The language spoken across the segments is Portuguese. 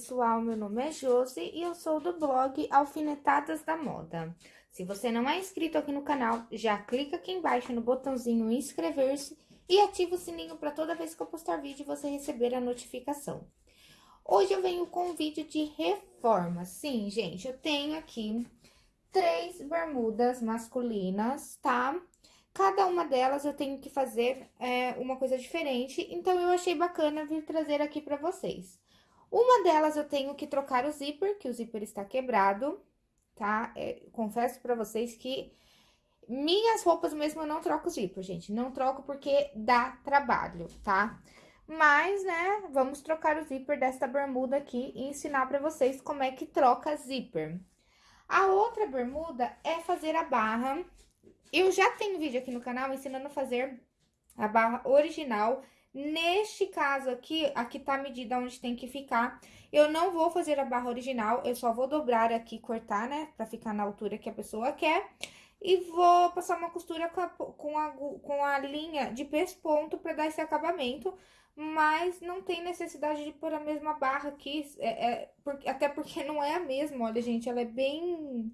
pessoal, meu nome é Josi e eu sou do blog Alfinetadas da Moda. Se você não é inscrito aqui no canal, já clica aqui embaixo no botãozinho inscrever-se e ativa o sininho para toda vez que eu postar vídeo você receber a notificação. Hoje eu venho com um vídeo de reforma. Sim, gente, eu tenho aqui três bermudas masculinas, tá? Cada uma delas eu tenho que fazer é, uma coisa diferente, então eu achei bacana vir trazer aqui pra vocês. Uma delas eu tenho que trocar o zíper, que o zíper está quebrado, tá? É, confesso pra vocês que minhas roupas mesmo eu não troco o zíper, gente. Não troco porque dá trabalho, tá? Mas, né, vamos trocar o zíper desta bermuda aqui e ensinar pra vocês como é que troca zíper. A outra bermuda é fazer a barra eu já tenho vídeo aqui no canal ensinando a fazer a barra original. Neste caso aqui, aqui tá a medida onde tem que ficar. Eu não vou fazer a barra original, eu só vou dobrar aqui, cortar, né? Pra ficar na altura que a pessoa quer. E vou passar uma costura com a, com a, com a linha de pesponto pra dar esse acabamento. Mas não tem necessidade de pôr a mesma barra aqui, é, é, até porque não é a mesma, olha, gente, ela é bem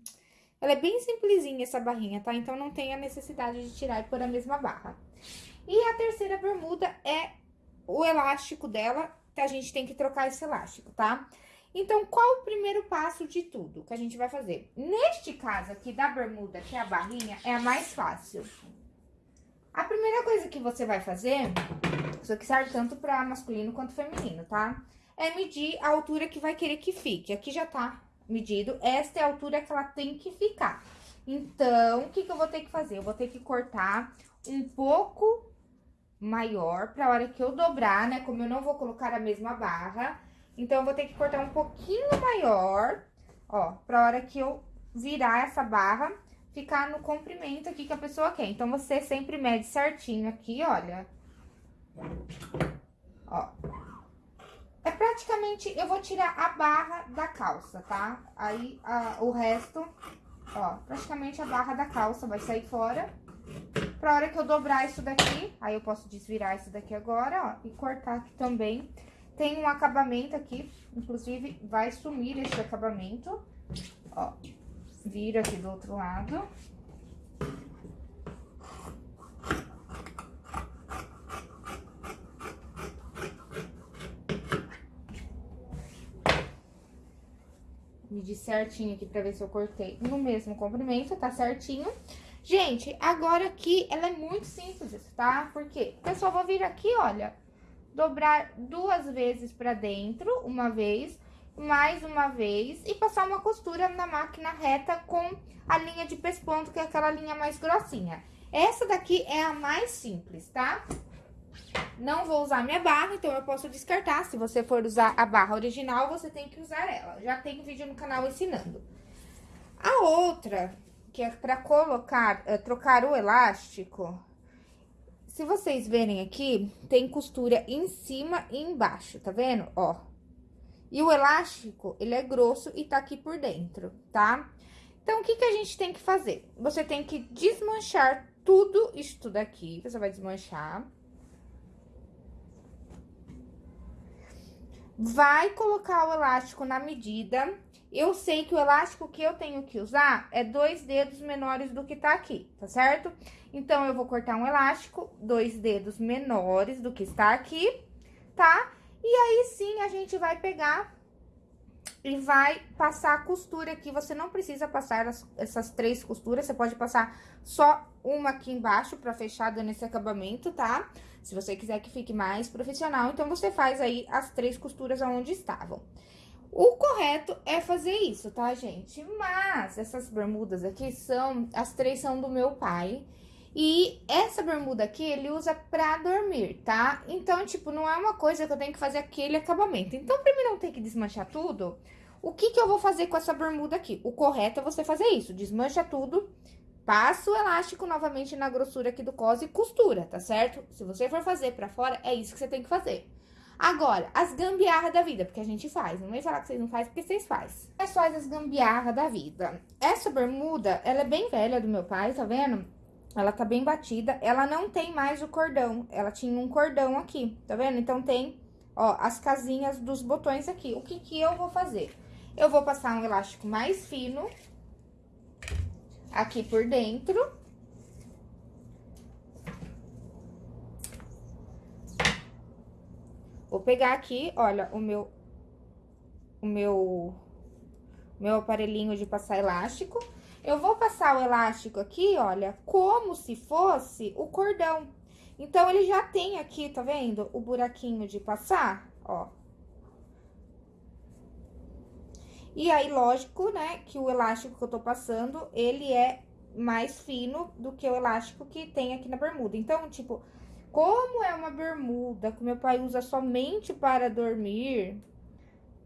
ela é bem simplesinha essa barrinha, tá? Então, não tem a necessidade de tirar e pôr a mesma barra. E a terceira bermuda é o elástico dela, que a gente tem que trocar esse elástico, tá? Então, qual o primeiro passo de tudo que a gente vai fazer? Neste caso aqui da bermuda, que é a barrinha, é a mais fácil. A primeira coisa que você vai fazer, isso aqui serve tanto para masculino quanto feminino, tá? É medir a altura que vai querer que fique. Aqui já tá medido, esta é a altura que ela tem que ficar. Então, o que, que eu vou ter que fazer? Eu vou ter que cortar um pouco maior pra hora que eu dobrar, né? Como eu não vou colocar a mesma barra, então eu vou ter que cortar um pouquinho maior, ó, pra hora que eu virar essa barra, ficar no comprimento aqui que a pessoa quer. Então, você sempre mede certinho aqui, olha. Ó, é praticamente, eu vou tirar a barra da calça, tá? Aí, a, o resto, ó, praticamente a barra da calça vai sair fora. Pra hora que eu dobrar isso daqui, aí eu posso desvirar isso daqui agora, ó, e cortar aqui também. Tem um acabamento aqui, inclusive vai sumir esse acabamento, ó. Vira aqui do outro lado. medir certinho aqui pra ver se eu cortei no mesmo comprimento, tá certinho. Gente, agora aqui ela é muito simples, tá? Porque só vou vir aqui, olha, dobrar duas vezes pra dentro, uma vez, mais uma vez, e passar uma costura na máquina reta com a linha de pesponto, que é aquela linha mais grossinha. Essa daqui é a mais simples, tá? Não vou usar minha barra, então eu posso descartar. Se você for usar a barra original, você tem que usar ela. Já tem vídeo no canal ensinando. A outra, que é pra colocar, é, trocar o elástico, se vocês verem aqui, tem costura em cima e embaixo, tá vendo? Ó. E o elástico, ele é grosso e tá aqui por dentro, tá? Então, o que que a gente tem que fazer? Você tem que desmanchar tudo isso daqui, você vai desmanchar. vai colocar o elástico na medida. Eu sei que o elástico que eu tenho que usar é dois dedos menores do que tá aqui, tá certo? Então, eu vou cortar um elástico, dois dedos menores do que está aqui, tá? E aí, sim, a gente vai pegar e vai passar a costura aqui. Você não precisa passar as, essas três costuras, você pode passar só uma aqui embaixo pra fechar dando esse acabamento, tá? Se você quiser que fique mais profissional, então você faz aí as três costuras aonde estavam. O correto é fazer isso, tá, gente? Mas essas bermudas aqui são, as três são do meu pai. E essa bermuda aqui, ele usa pra dormir, tá? Então, tipo, não é uma coisa que eu tenho que fazer aquele acabamento. Então, pra mim não ter que desmanchar tudo, o que que eu vou fazer com essa bermuda aqui? O correto é você fazer isso, desmancha tudo Passa o elástico novamente na grossura aqui do cos e costura, tá certo? Se você for fazer pra fora, é isso que você tem que fazer. Agora, as gambiarra da vida, porque a gente faz. Não vem falar que vocês não fazem, porque vocês fazem. É só as gambiarra da vida. Essa bermuda, ela é bem velha do meu pai, tá vendo? Ela tá bem batida. Ela não tem mais o cordão. Ela tinha um cordão aqui, tá vendo? Então, tem ó, as casinhas dos botões aqui. O que que eu vou fazer? Eu vou passar um elástico mais fino aqui por dentro. Vou pegar aqui, olha, o meu, o meu, meu aparelhinho de passar elástico. Eu vou passar o elástico aqui, olha, como se fosse o cordão. Então, ele já tem aqui, tá vendo? O buraquinho de passar, ó. E aí, lógico, né, que o elástico que eu tô passando, ele é mais fino do que o elástico que tem aqui na bermuda. Então, tipo, como é uma bermuda que meu pai usa somente para dormir,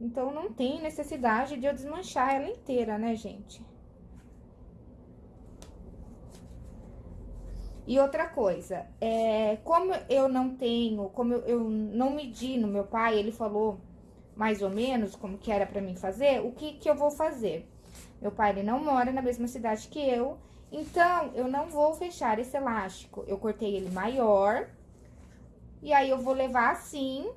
então não tem necessidade de eu desmanchar ela inteira, né, gente? E outra coisa, é, como eu não tenho, como eu, eu, não medi no meu pai, ele falou mais ou menos como que era pra mim fazer, o que que eu vou fazer? Meu pai, ele não mora na mesma cidade que eu, então eu não vou fechar esse elástico. Eu cortei ele maior, e aí eu vou levar assim,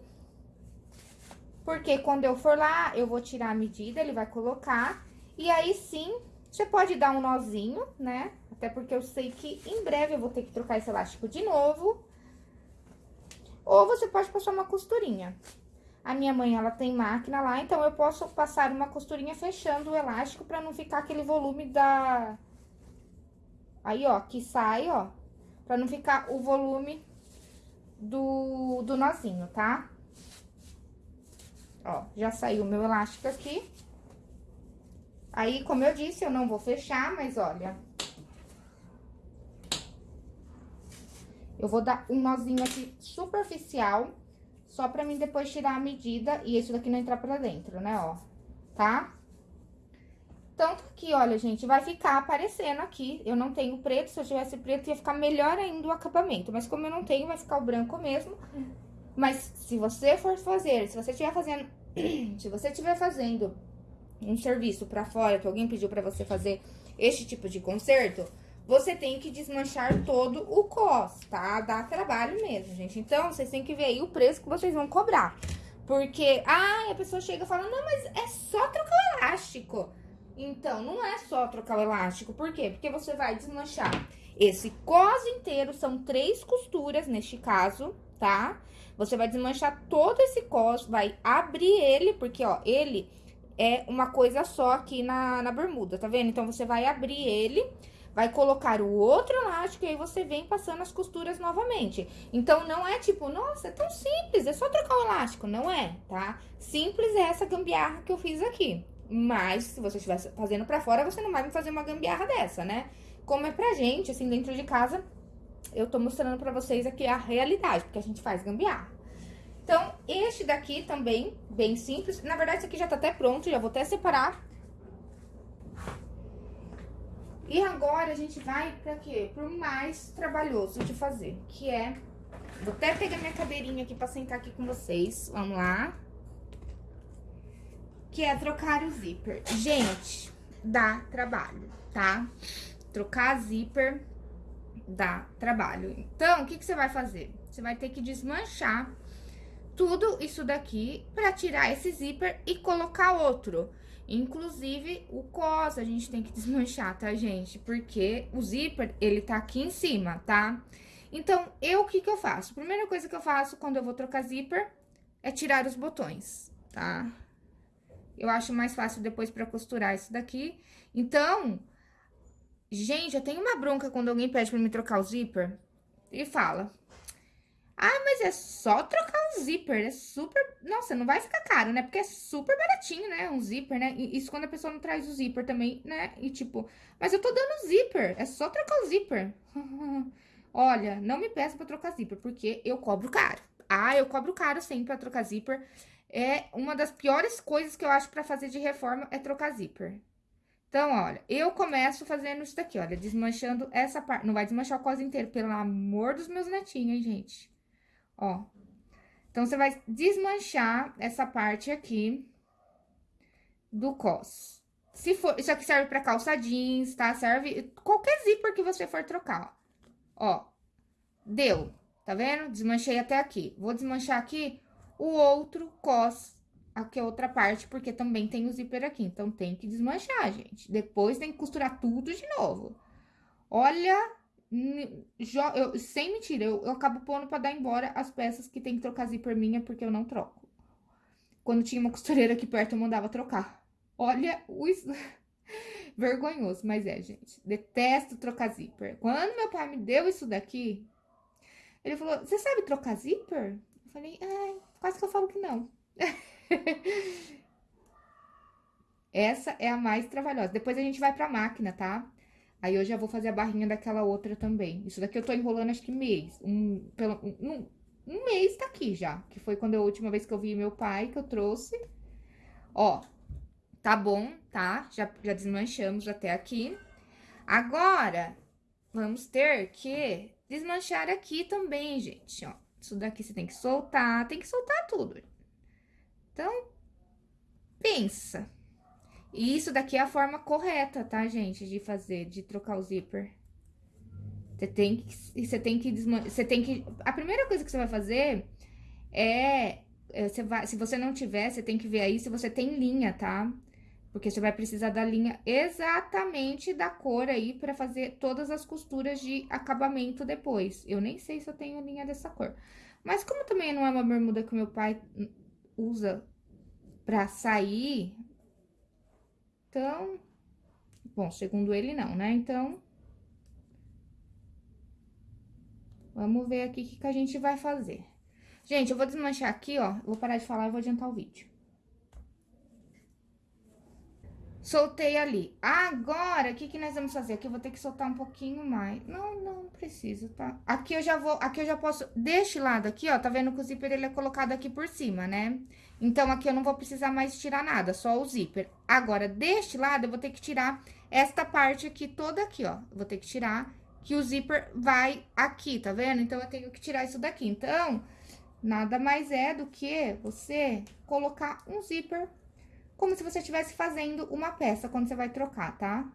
porque quando eu for lá, eu vou tirar a medida, ele vai colocar, e aí sim, você pode dar um nozinho, né? Até porque eu sei que em breve eu vou ter que trocar esse elástico de novo. Ou você pode passar uma costurinha. A minha mãe, ela tem máquina lá, então eu posso passar uma costurinha fechando o elástico pra não ficar aquele volume da... Aí, ó, que sai, ó. Pra não ficar o volume do, do nozinho, tá? Ó, já saiu o meu elástico aqui. Aí, como eu disse, eu não vou fechar, mas olha, Eu vou dar um nozinho aqui superficial, só pra mim depois tirar a medida e isso daqui não entrar pra dentro, né, ó, tá? Tanto que, olha, gente, vai ficar aparecendo aqui. Eu não tenho preto, se eu tivesse preto ia ficar melhor ainda o acabamento. Mas como eu não tenho, vai ficar o branco mesmo. Mas se você for fazer, se você estiver fazendo... se você estiver fazendo um serviço pra fora, que alguém pediu pra você fazer este tipo de conserto você tem que desmanchar todo o cos, tá? Dá trabalho mesmo, gente. Então, vocês têm que ver aí o preço que vocês vão cobrar. Porque, ah, a pessoa chega e fala, não, mas é só trocar o elástico. Então, não é só trocar o elástico. Por quê? Porque você vai desmanchar esse cos inteiro, são três costuras neste caso, tá? Você vai desmanchar todo esse cos, vai abrir ele, porque, ó, ele é uma coisa só aqui na, na bermuda, tá vendo? Então, você vai abrir ele vai colocar o outro elástico e aí você vem passando as costuras novamente. Então, não é tipo, nossa, é tão simples, é só trocar o elástico. Não é, tá? Simples é essa gambiarra que eu fiz aqui. Mas, se você estiver fazendo pra fora, você não vai me fazer uma gambiarra dessa, né? Como é pra gente, assim, dentro de casa, eu tô mostrando pra vocês aqui a realidade, porque a gente faz gambiarra. Então, este daqui também, bem simples. Na verdade, esse aqui já tá até pronto, já vou até separar e agora a gente vai pra quê? Pro mais trabalhoso de fazer, que é... Vou até pegar minha cadeirinha aqui pra sentar aqui com vocês. Vamos lá. Que é trocar o zíper. Gente, dá trabalho, tá? Trocar zíper dá trabalho. Então, o que, que você vai fazer? Você vai ter que desmanchar tudo isso daqui pra tirar esse zíper e colocar outro. Inclusive, o cos a gente tem que desmanchar, tá, gente? Porque o zíper, ele tá aqui em cima, tá? Então, eu, o que que eu faço? Primeira coisa que eu faço quando eu vou trocar zíper é tirar os botões, tá? Eu acho mais fácil depois pra costurar isso daqui. Então, gente, eu tenho uma bronca quando alguém pede pra me trocar o zíper e fala... Ah, mas é só trocar um zíper, é super... Nossa, não vai ficar caro, né? Porque é super baratinho, né? Um zíper, né? Isso quando a pessoa não traz o zíper também, né? E tipo, mas eu tô dando zíper, é só trocar o zíper. Olha, não me peça pra trocar zíper, porque eu cobro caro. Ah, eu cobro caro sempre pra trocar zíper. É uma das piores coisas que eu acho pra fazer de reforma é trocar zíper. Então, olha, eu começo fazendo isso daqui, olha, desmanchando essa parte. Não vai desmanchar o cos inteiro, pelo amor dos meus netinhos, hein, gente? Ó. Então, você vai desmanchar essa parte aqui do cos. Se for, isso aqui serve pra calça jeans, tá? Serve qualquer zíper que você for trocar, ó. Ó, deu, tá vendo? Desmanchei até aqui. Vou desmanchar aqui o outro cos, aqui a outra parte, porque também tem o zíper aqui. Então, tem que desmanchar, gente. Depois tem que costurar tudo de novo. Olha, eu, sem mentira, eu, eu acabo pondo pra dar embora as peças que tem que trocar zíper minha, porque eu não troco. Quando tinha uma costureira aqui perto, eu mandava trocar. Olha o... Vergonhoso, mas é, gente. Detesto trocar zíper. Quando meu pai me deu isso daqui, ele falou, você sabe trocar zíper? Eu falei, ai, quase que eu falo que não. Essa é a mais trabalhosa. Depois a gente vai pra máquina, tá? Aí eu já vou fazer a barrinha daquela outra também. Isso daqui eu tô enrolando acho que mês. Um, pelo, um, um mês tá aqui já. Que foi quando a última vez que eu vi meu pai, que eu trouxe. Ó, Tá bom, tá? Já, já desmanchamos até aqui. Agora, vamos ter que desmanchar aqui também, gente, ó. Isso daqui você tem que soltar, tem que soltar tudo. Então, pensa. E isso daqui é a forma correta, tá, gente, de fazer, de trocar o zíper. Você tem que, você tem que você tem que... A primeira coisa que você vai fazer é, é você vai, se você não tiver, você tem que ver aí se você tem linha, tá? Porque você vai precisar da linha exatamente da cor aí para fazer todas as costuras de acabamento depois. Eu nem sei se eu tenho linha dessa cor. Mas como também não é uma bermuda que meu pai usa pra sair, então... Bom, segundo ele não, né? Então... Vamos ver aqui o que, que a gente vai fazer. Gente, eu vou desmanchar aqui, ó. Vou parar de falar e vou adiantar o vídeo. Soltei ali. Agora, o que que nós vamos fazer? Aqui eu vou ter que soltar um pouquinho mais. Não, não precisa, tá? Aqui eu já vou, aqui eu já posso, deste lado aqui, ó, tá vendo que o zíper ele é colocado aqui por cima, né? Então, aqui eu não vou precisar mais tirar nada, só o zíper. Agora, deste lado, eu vou ter que tirar esta parte aqui toda aqui, ó. Vou ter que tirar, que o zíper vai aqui, tá vendo? Então, eu tenho que tirar isso daqui. Então, nada mais é do que você colocar um zíper como se você estivesse fazendo uma peça quando você vai trocar, tá?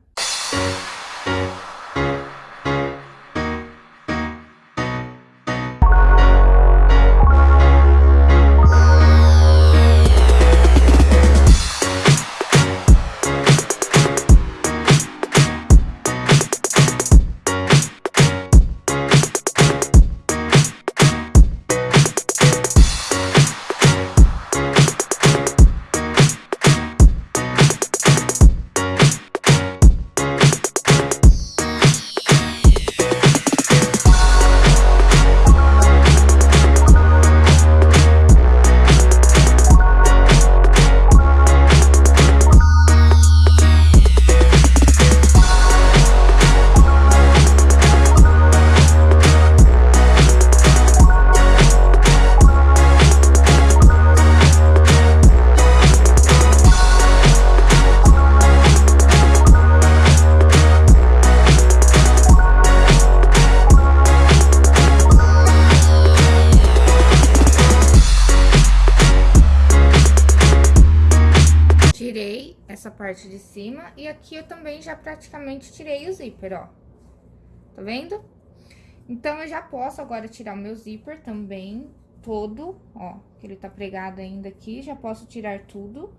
E aqui eu também já praticamente tirei o zíper, ó. Tá vendo? Então, eu já posso agora tirar o meu zíper também, todo, ó. Que ele tá pregado ainda aqui, já posso tirar tudo.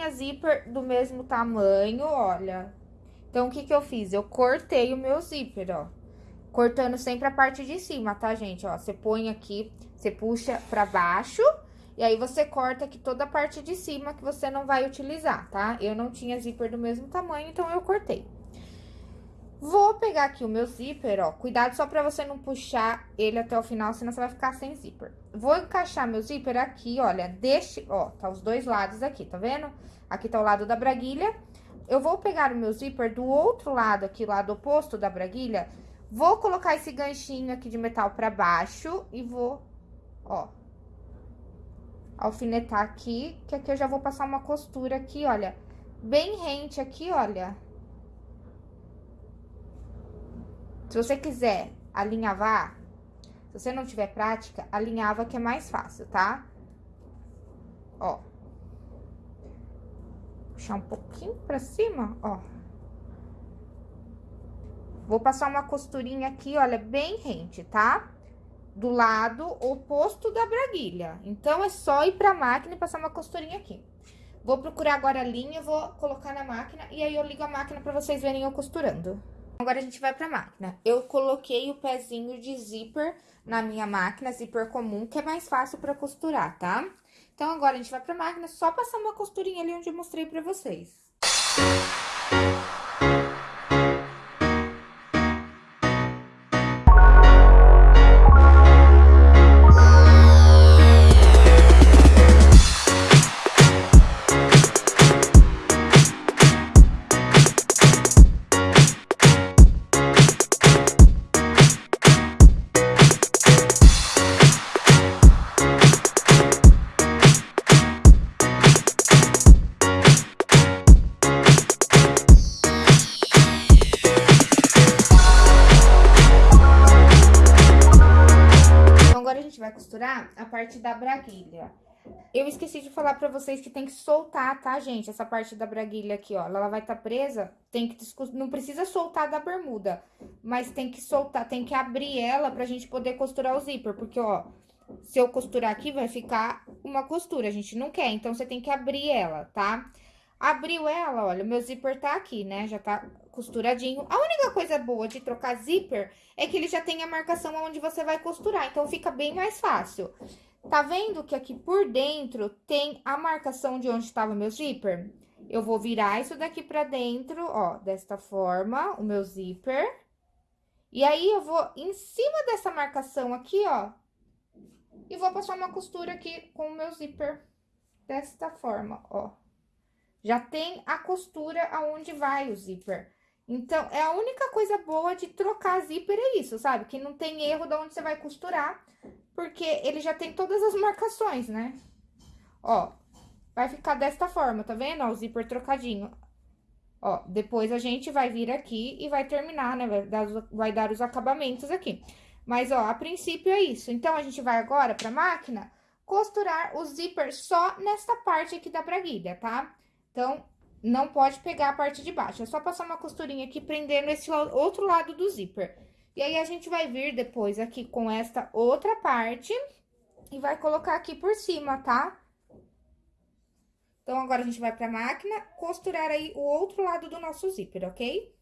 Tinha zíper do mesmo tamanho, olha. Então, o que que eu fiz? Eu cortei o meu zíper, ó. Cortando sempre a parte de cima, tá, gente? Ó, você põe aqui, você puxa pra baixo... E aí, você corta aqui toda a parte de cima que você não vai utilizar, tá? Eu não tinha zíper do mesmo tamanho, então eu cortei. Vou pegar aqui o meu zíper, ó. Cuidado só pra você não puxar ele até o final, senão você vai ficar sem zíper. Vou encaixar meu zíper aqui, olha, deste... Ó, tá os dois lados aqui, tá vendo? Aqui tá o lado da braguilha. Eu vou pegar o meu zíper do outro lado aqui, lado oposto da braguilha. Vou colocar esse ganchinho aqui de metal pra baixo e vou, ó, alfinetar aqui, que aqui eu já vou passar uma costura aqui, olha, bem rente aqui, olha. Se você quiser alinhavar, se você não tiver prática, alinhava que é mais fácil, tá? Ó. Puxar um pouquinho pra cima, ó. Vou passar uma costurinha aqui, olha, bem rente, tá? do lado oposto da braguilha. Então, é só ir pra máquina e passar uma costurinha aqui. Vou procurar agora a linha, vou colocar na máquina e aí eu ligo a máquina pra vocês verem eu costurando. Agora, a gente vai pra máquina. Eu coloquei o pezinho de zíper na minha máquina, zíper comum, que é mais fácil pra costurar, tá? Então, agora a gente vai pra máquina, só passar uma costurinha ali onde eu mostrei pra vocês. A parte da braguilha. Eu esqueci de falar pra vocês que tem que soltar, tá, gente? Essa parte da braguilha aqui, ó. Ela vai estar tá presa, tem que... Não precisa soltar da bermuda, mas tem que soltar, tem que abrir ela pra gente poder costurar o zíper. Porque, ó, se eu costurar aqui, vai ficar uma costura, a gente não quer. Então, você tem que abrir ela, tá? Abriu ela, olha, o meu zíper tá aqui, né? Já tá costuradinho. A única coisa boa de trocar zíper é que ele já tem a marcação onde você vai costurar, então fica bem mais fácil. Tá vendo que aqui por dentro tem a marcação de onde estava meu zíper? Eu vou virar isso daqui pra dentro, ó, desta forma, o meu zíper. E aí, eu vou em cima dessa marcação aqui, ó, e vou passar uma costura aqui com o meu zíper desta forma, ó. Já tem a costura aonde vai o zíper. Então, é a única coisa boa de trocar zíper é isso, sabe? Que não tem erro de onde você vai costurar, porque ele já tem todas as marcações, né? Ó, vai ficar desta forma, tá vendo? Ó, o zíper trocadinho. Ó, depois a gente vai vir aqui e vai terminar, né? Vai dar, vai dar os acabamentos aqui. Mas, ó, a princípio é isso. Então, a gente vai agora pra máquina costurar o zíper só nesta parte aqui da braguilha, tá? Então, não pode pegar a parte de baixo. É só passar uma costurinha aqui, prendendo esse outro lado do zíper. E aí, a gente vai vir depois aqui com esta outra parte e vai colocar aqui por cima, tá? Então, agora a gente vai pra máquina costurar aí o outro lado do nosso zíper, ok?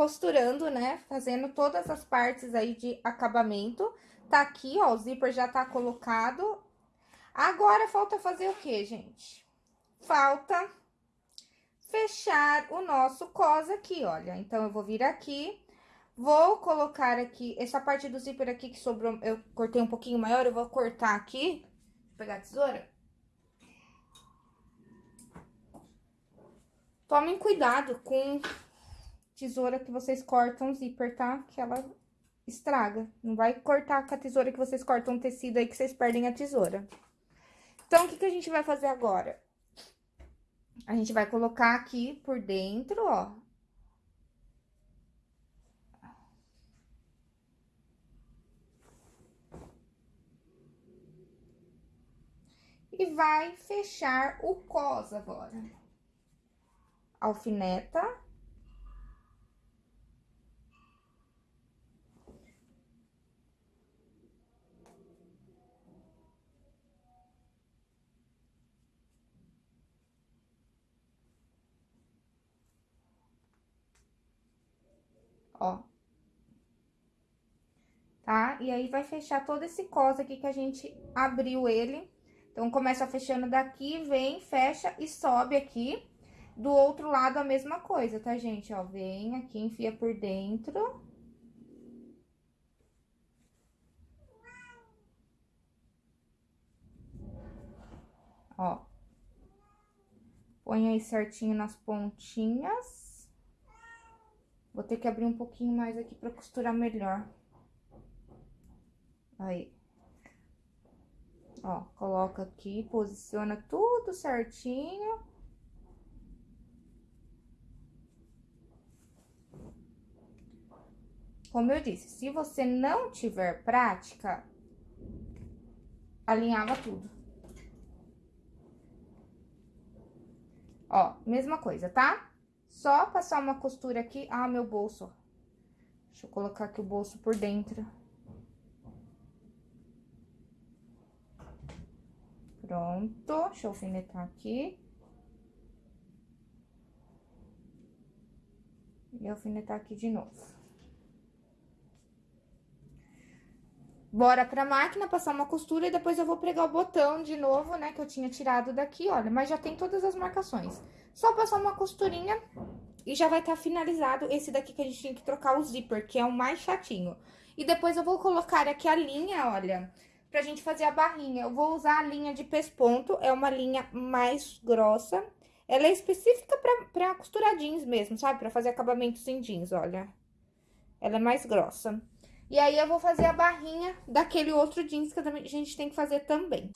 Costurando, né? Fazendo todas as partes aí de acabamento. Tá aqui, ó, o zíper já tá colocado. Agora, falta fazer o quê, gente? Falta fechar o nosso cos aqui, olha. Então, eu vou vir aqui, vou colocar aqui, essa parte do zíper aqui que sobrou, eu cortei um pouquinho maior, eu vou cortar aqui. Vou pegar a tesoura. Tomem cuidado com tesoura que vocês cortam zíper, tá? Que ela estraga. Não vai cortar com a tesoura que vocês cortam tecido aí que vocês perdem a tesoura. Então, o que, que a gente vai fazer agora? A gente vai colocar aqui por dentro, ó. E vai fechar o cos agora. Alfineta. Ó. Tá? E aí, vai fechar todo esse cos aqui que a gente abriu ele. Então, começa fechando daqui, vem, fecha e sobe aqui. Do outro lado, a mesma coisa, tá, gente? Ó, vem aqui, enfia por dentro. Ó. Põe aí certinho nas pontinhas. Vou ter que abrir um pouquinho mais aqui pra costurar melhor. Aí. Ó, coloca aqui, posiciona tudo certinho. Como eu disse, se você não tiver prática, alinhava tudo. Ó, mesma coisa, tá? Só passar uma costura aqui. Ah, meu bolso. Deixa eu colocar aqui o bolso por dentro. Pronto. Deixa eu alfinetar aqui. E alfinetar aqui de novo. Bora pra máquina, passar uma costura e depois eu vou pregar o botão de novo, né, que eu tinha tirado daqui, olha. Mas já tem todas as marcações. Só passar uma costurinha e já vai estar tá finalizado esse daqui que a gente tem que trocar o zíper, que é o mais chatinho. E depois eu vou colocar aqui a linha, olha, pra gente fazer a barrinha. Eu vou usar a linha de pesponto, é uma linha mais grossa. Ela é específica pra, pra costurar jeans mesmo, sabe? Pra fazer acabamentos em jeans, olha. Ela é mais grossa. E aí, eu vou fazer a barrinha daquele outro jeans que a gente tem que fazer também.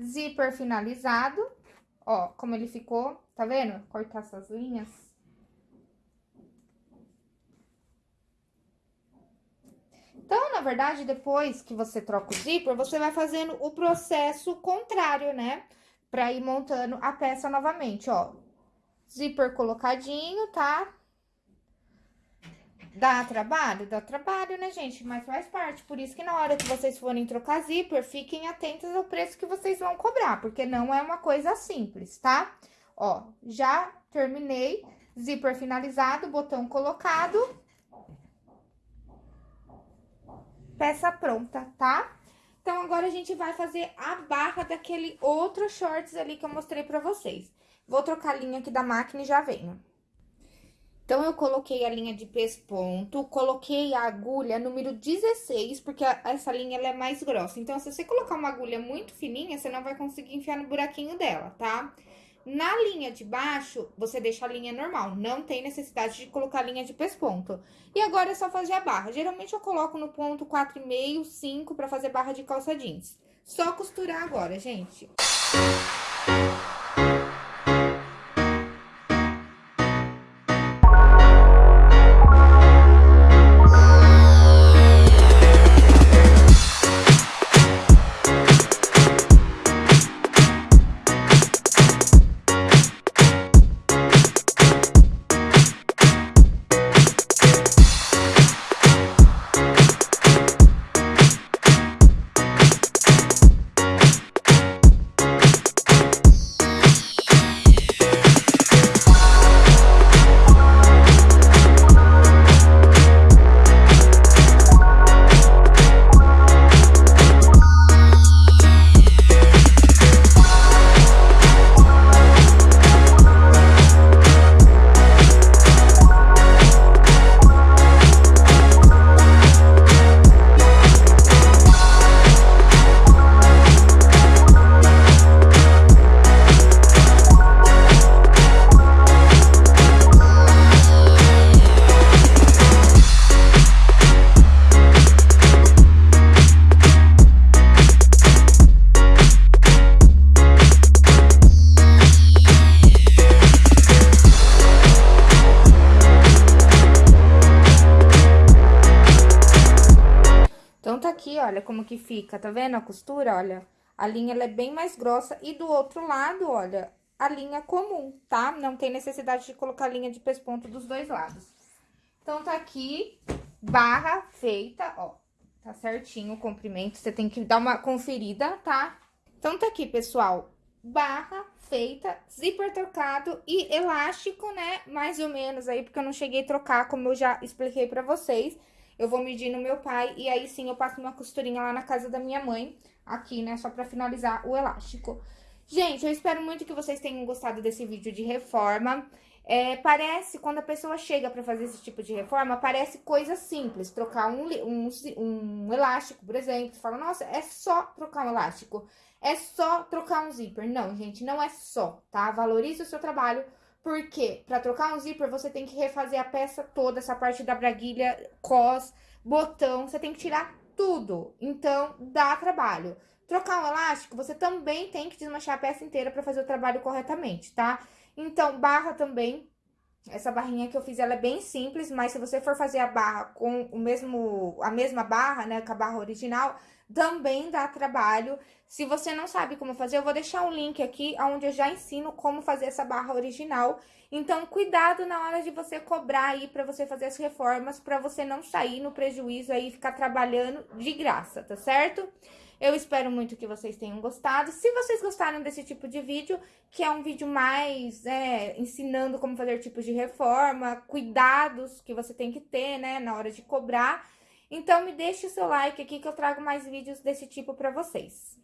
Zíper finalizado. Ó, como ele ficou, tá vendo? Cortar essas linhas. Então, na verdade, depois que você troca o zíper, você vai fazendo o processo contrário, né? pra ir montando a peça novamente, ó. Zíper colocadinho, tá? Dá trabalho? Dá trabalho, né, gente? Mas faz parte. Por isso que na hora que vocês forem trocar zíper, fiquem atentos ao preço que vocês vão cobrar, porque não é uma coisa simples, tá? Ó, já terminei. Zíper finalizado, botão colocado. Peça pronta, tá? Então, agora a gente vai fazer a barra daquele outro shorts ali que eu mostrei pra vocês. Vou trocar a linha aqui da máquina e já venho. Então, eu coloquei a linha de pesponto, coloquei a agulha número 16, porque essa linha ela é mais grossa. Então, se você colocar uma agulha muito fininha, você não vai conseguir enfiar no buraquinho dela, tá? Na linha de baixo, você deixa a linha normal, não tem necessidade de colocar a linha de pesponto. E agora é só fazer a barra. Geralmente, eu coloco no ponto 4,5, 5 pra fazer barra de calça jeans. Só costurar agora, gente. Música olha como que fica, tá vendo a costura, olha? A linha, ela é bem mais grossa e do outro lado, olha, a linha comum, tá? Não tem necessidade de colocar linha de pesponto dos dois lados. Então, tá aqui, barra feita, ó, tá certinho o comprimento, você tem que dar uma conferida, tá? Então, tá aqui, pessoal, barra feita, zíper trocado e elástico, né, mais ou menos aí, porque eu não cheguei a trocar, como eu já expliquei pra vocês eu vou medir no meu pai e aí sim eu passo uma costurinha lá na casa da minha mãe, aqui, né, só pra finalizar o elástico. Gente, eu espero muito que vocês tenham gostado desse vídeo de reforma. É, parece, quando a pessoa chega pra fazer esse tipo de reforma, parece coisa simples. Trocar um, um, um elástico, por exemplo. Você fala, nossa, é só trocar um elástico. É só trocar um zíper. Não, gente, não é só, tá? Valorize o seu trabalho, porque para trocar um zíper, você tem que refazer a peça toda, essa parte da braguilha, cos, botão, você tem que tirar tudo. Então, dá trabalho. Trocar um elástico, você também tem que desmanchar a peça inteira para fazer o trabalho corretamente, tá? Então, barra também, essa barrinha que eu fiz, ela é bem simples, mas se você for fazer a barra com o mesmo, a mesma barra, né, com a barra original, também dá trabalho. Se você não sabe como fazer, eu vou deixar um link aqui onde eu já ensino como fazer essa barra original. Então, cuidado na hora de você cobrar aí para você fazer as reformas, para você não sair no prejuízo aí e ficar trabalhando de graça, tá certo? Eu espero muito que vocês tenham gostado. Se vocês gostaram desse tipo de vídeo, que é um vídeo mais é, ensinando como fazer tipos de reforma, cuidados que você tem que ter, né, na hora de cobrar, então, me deixe o seu like aqui que eu trago mais vídeos desse tipo pra vocês.